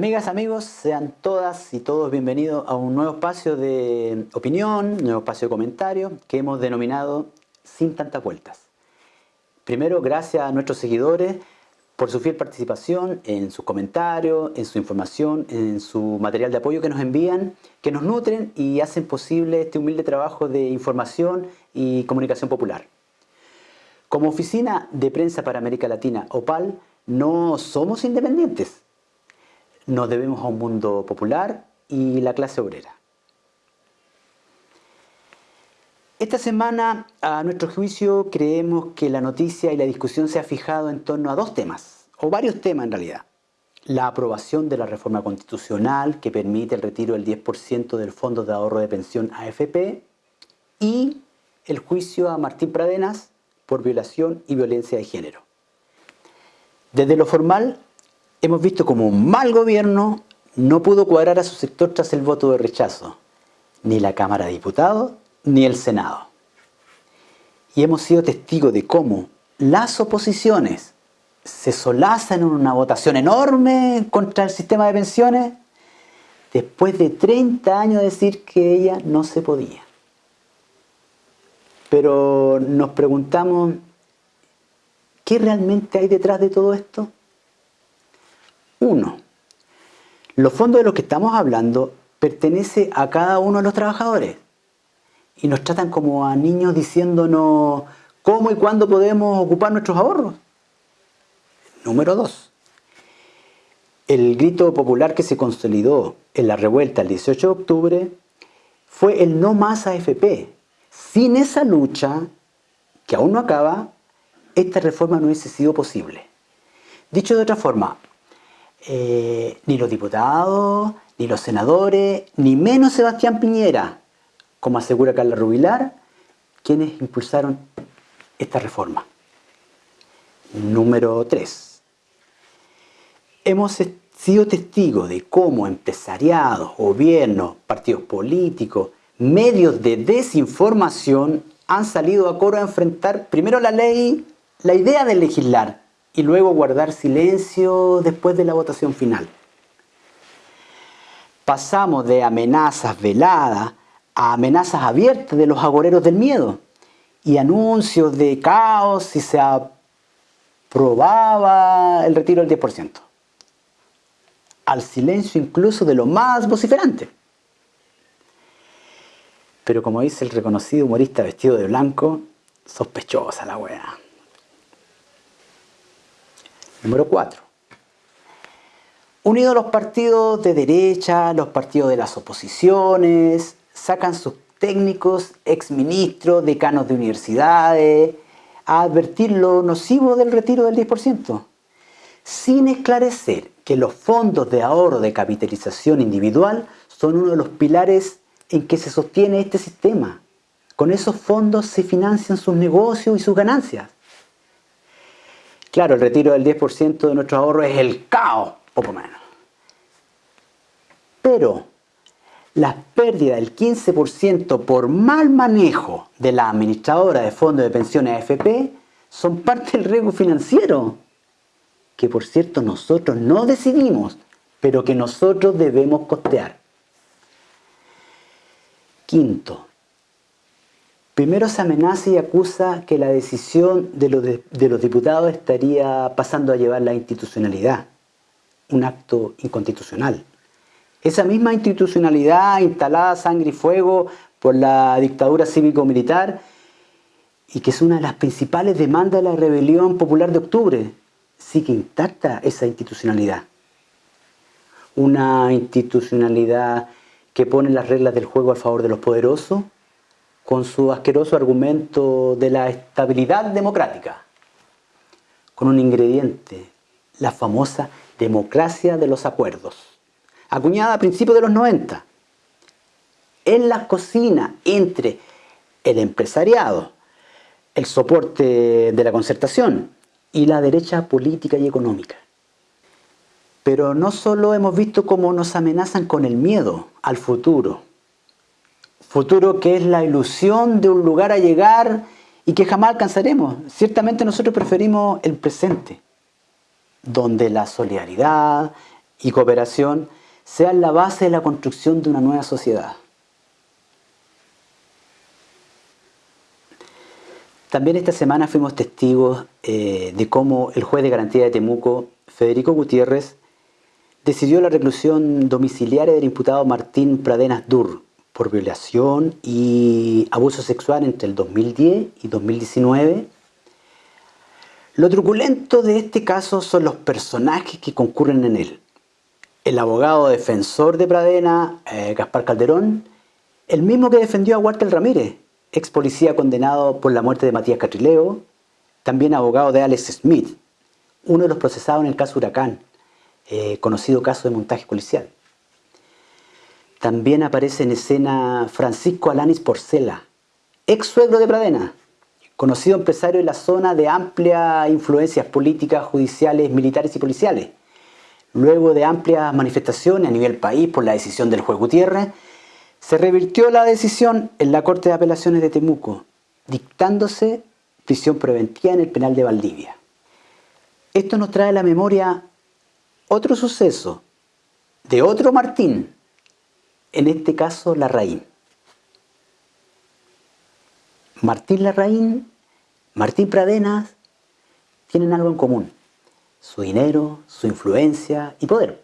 Amigas, amigos, sean todas y todos bienvenidos a un nuevo espacio de opinión, nuevo espacio de comentario que hemos denominado Sin tantas vueltas. Primero, gracias a nuestros seguidores por su fiel participación en sus comentarios, en su información, en su material de apoyo que nos envían, que nos nutren y hacen posible este humilde trabajo de información y comunicación popular. Como Oficina de Prensa para América Latina, OPAL, no somos independientes nos debemos a un mundo popular y la clase obrera. Esta semana, a nuestro juicio, creemos que la noticia y la discusión se ha fijado en torno a dos temas, o varios temas en realidad. La aprobación de la reforma constitucional que permite el retiro del 10% del Fondo de Ahorro de Pensión AFP y el juicio a Martín Pradenas por violación y violencia de género. Desde lo formal, hemos visto como un mal gobierno no pudo cuadrar a su sector tras el voto de rechazo, ni la Cámara de Diputados ni el Senado. Y hemos sido testigos de cómo las oposiciones se solazan en una votación enorme contra el sistema de pensiones después de 30 años de decir que ella no se podía. Pero nos preguntamos, ¿qué realmente hay detrás de todo esto? Uno, los fondos de los que estamos hablando pertenece a cada uno de los trabajadores y nos tratan como a niños diciéndonos cómo y cuándo podemos ocupar nuestros ahorros. Número dos, el grito popular que se consolidó en la revuelta el 18 de octubre fue el no más AFP. Sin esa lucha, que aún no acaba, esta reforma no hubiese sido posible. Dicho de otra forma, eh, ni los diputados, ni los senadores, ni menos Sebastián Piñera, como asegura Carla Rubilar, quienes impulsaron esta reforma. Número 3. Hemos sido testigos de cómo empresariados, gobiernos, partidos políticos, medios de desinformación han salido a coro a enfrentar primero la ley, la idea de legislar, y luego guardar silencio después de la votación final. Pasamos de amenazas veladas a amenazas abiertas de los agoreros del miedo y anuncios de caos si se aprobaba el retiro del 10%. Al silencio incluso de lo más vociferante. Pero como dice el reconocido humorista vestido de blanco, sospechosa la wea. Número 4. Unidos los partidos de derecha, los partidos de las oposiciones, sacan sus técnicos, exministros, decanos de universidades, a advertir lo nocivo del retiro del 10%, sin esclarecer que los fondos de ahorro de capitalización individual son uno de los pilares en que se sostiene este sistema. Con esos fondos se financian sus negocios y sus ganancias. Claro, el retiro del 10% de nuestro ahorro es el caos, poco menos. Pero las pérdidas del 15% por mal manejo de la administradora de fondos de pensiones AFP son parte del riesgo financiero, que por cierto nosotros no decidimos, pero que nosotros debemos costear. Quinto, Primero se amenaza y acusa que la decisión de los, diputados estaría pasando a llevar la institucionalidad, un acto inconstitucional. Esa misma institucionalidad instalada sangre y fuego por la dictadura cívico-militar y que es una de las principales demandas de la rebelión popular de octubre, sigue intacta esa institucionalidad. Una institucionalidad que pone las reglas del juego a favor de los poderosos con su asqueroso argumento de la estabilidad democrática, con un ingrediente, la famosa democracia de los acuerdos, acuñada a principios de los 90, en la cocina entre el empresariado, el soporte de la concertación y la derecha política y económica. Pero no solo hemos visto cómo nos amenazan con el miedo al futuro, futuro que es la ilusión de un lugar a llegar y que jamás alcanzaremos. Ciertamente nosotros preferimos el presente, donde la solidaridad, y cooperación sean la base de la construcción de una nueva sociedad. También esta semana fuimos testigos eh, de cómo el juez de garantía de Temuco, Federico Gutiérrez, decidió la reclusión domiciliaria del imputado Martín Pradenas Dur por violación y abuso sexual entre el 2010 y 2019. Lo truculento de este caso son los personajes que concurren en él. El abogado defensor de Pradena, eh, Gaspar Calderón, el mismo que defendió a Walter Ramírez, ex policía condenado por la muerte de Matías Catrileo, también abogado de Alex Smith, uno de los procesados en el caso Huracán, eh, conocido caso de montaje policial. También aparece en escena Francisco Alanis Porcela, ex suegro de Pradena, conocido empresario de la zona de amplia influencias políticas, judiciales, militares y policiales. Luego de amplias manifestaciones a nivel país por la decisión del juez Gutiérrez, se revirtió la decisión en la Corte de Apelaciones de Temuco, dictándose prisión preventiva en el penal de Valdivia. Esto nos trae a la memoria otro suceso de otro Martín, en este caso Larraín. Martín Larraín, Martín Pradenas, tienen algo en común, su dinero, su influencia y poder.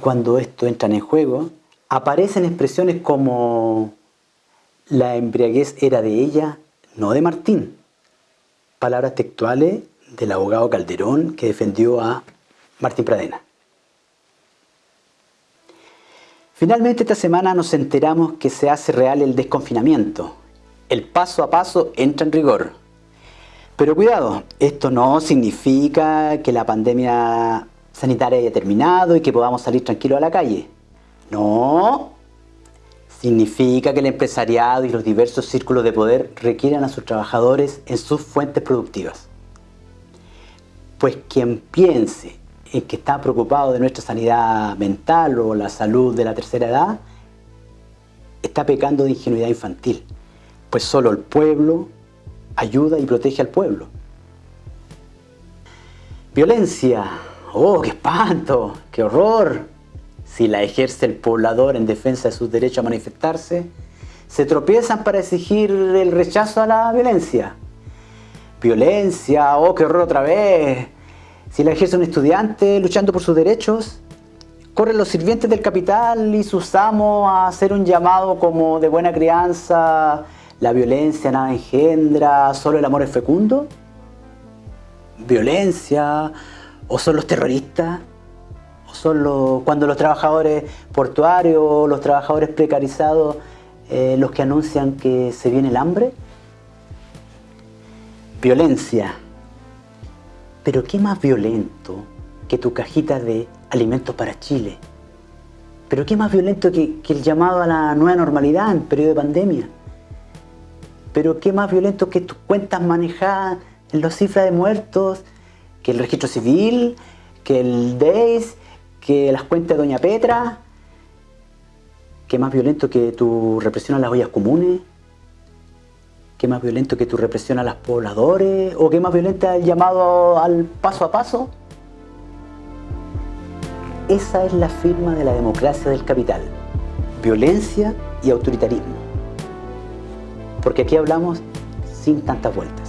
Cuando esto entra en juego, aparecen expresiones como la embriaguez era de ella, no de Martín. Palabras textuales del abogado Calderón que defendió a Martín Pradena. Finalmente esta semana nos enteramos que se hace real el desconfinamiento. El paso a paso entra en rigor. Pero cuidado, esto no significa que la pandemia sanitaria haya terminado y que podamos salir tranquilos a la calle. No, significa que el empresariado y los diversos círculos de poder requieran a sus trabajadores en sus fuentes productivas. Pues quien piense en que está preocupado de nuestra sanidad mental o la salud de la tercera edad, está pecando de ingenuidad infantil, pues solo el pueblo ayuda y protege al pueblo. Violencia, oh, qué espanto, qué horror, si la ejerce el poblador en defensa de sus derechos a manifestarse, se tropiezan para exigir el rechazo a la violencia. Violencia, oh, qué horror otra vez. Si la ejerce un estudiante luchando por sus derechos, corren los sirvientes del capital y sus amos a hacer un llamado como de buena crianza, la violencia nada engendra, solo el amor es fecundo. Violencia, o son los terroristas son cuando los trabajadores portuarios, los trabajadores precarizados, eh, los que anuncian que se viene el hambre. Violencia. Pero ¿qué más violento que tu cajita de alimentos para Chile? Pero ¿qué más violento que, el llamado a la nueva normalidad en periodo de pandemia? Pero ¿qué más violento que tus cuentas manejadas en las cifras de muertos, que el registro civil, que el DEIS, que las cuentas de Doña Petra, que más violento que tu represión a las ollas comunes, que más violento que tu represión a los pobladores, o que más violento el llamado al paso a paso. Esa es la firma de la democracia del capital, violencia y autoritarismo. Porque aquí hablamos sin tantas vueltas.